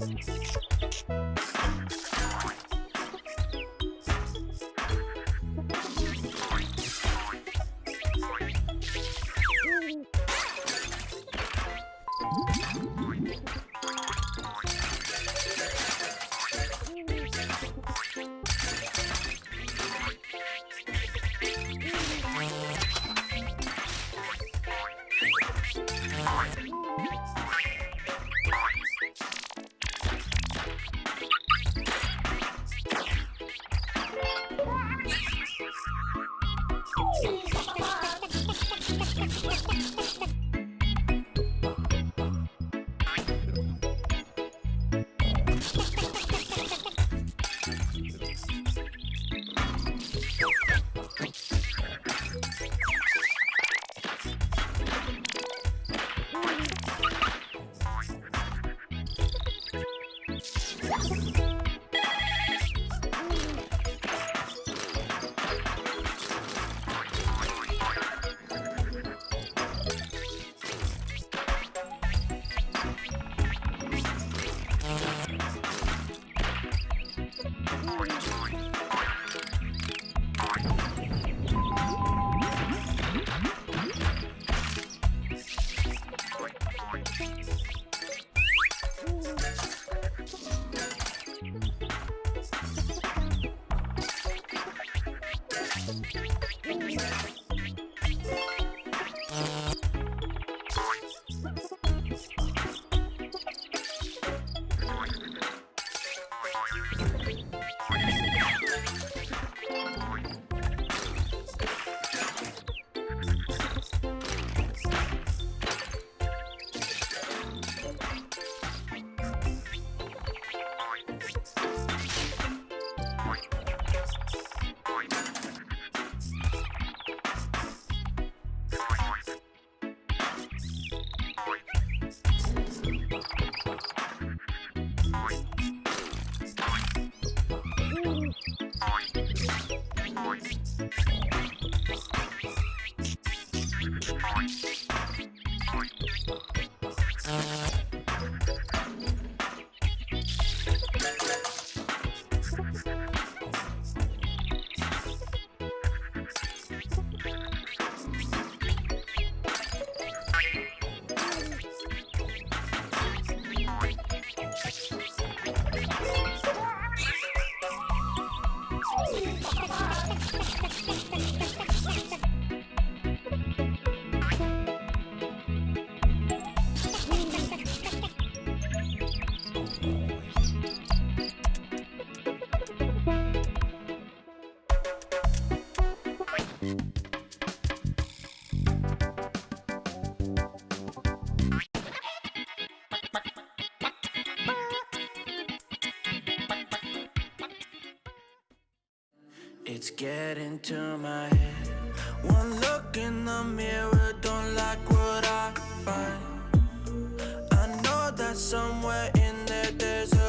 Podcast. Oh, my God. Uh-huh. It's getting to my head. One look in the mirror, don't like what I find. I know that somewhere in there there's